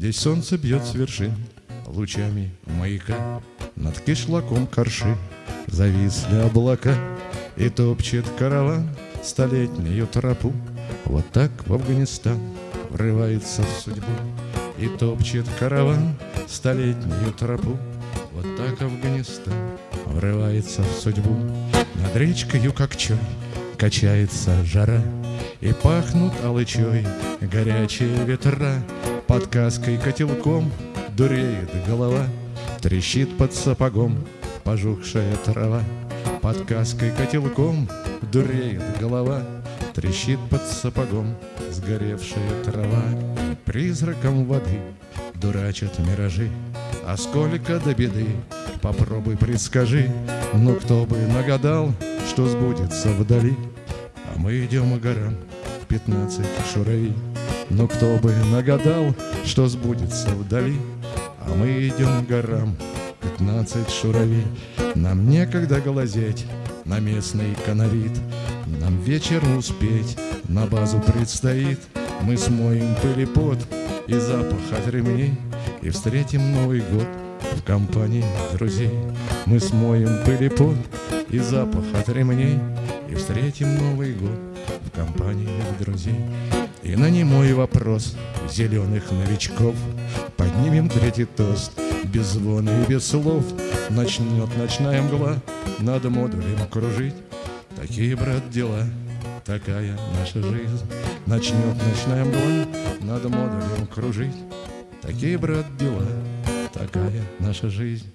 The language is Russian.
Здесь солнце бьет с вершин Лучами маяка. Над кишлаком корши Зависли облака И топчет караван Столетнюю тропу. Вот так в Афганистан Врывается в судьбу И топчет караван Столетнюю тропу. Вот так Афганистан Врывается в судьбу. Над речкою, как чай Качается жара И пахнут алычой Горячие ветра Под каской котелком. Дуреет голова Трещит под сапогом Пожухшая трава. Под каской котелком Дуреет голова Трещит под сапогом Сгоревшая трава. Призраком воды Дурачат миражи А сколько до беды Попробуй предскажи. Ну кто бы нагадал Что сбудется вдали. А мы идем к горам Пятнадцать шуравей Но кто бы нагадал Что сбудется вдали А мы идем к горам. Пятнадцать шуравей Нам некогда глазеть На местный канарит. Нам вечером успеть На базу предстоит. Мы смоем пыль и пот И запах от ремней И встретим Новый год В компании друзей. Мы смоем пыль и пот И запах от ремней И встретим Новый год В компании друзей И на немой вопрос Зеленых новичков Поднимем третий тост. Без звона и без слов Начнет ночная мгла. Над модулем кружить. Такие, брат, дела. Такая наша жизнь. Начнет ночная мгла. Над модулем кружить. Такие, брат, дела. Такая наша жизнь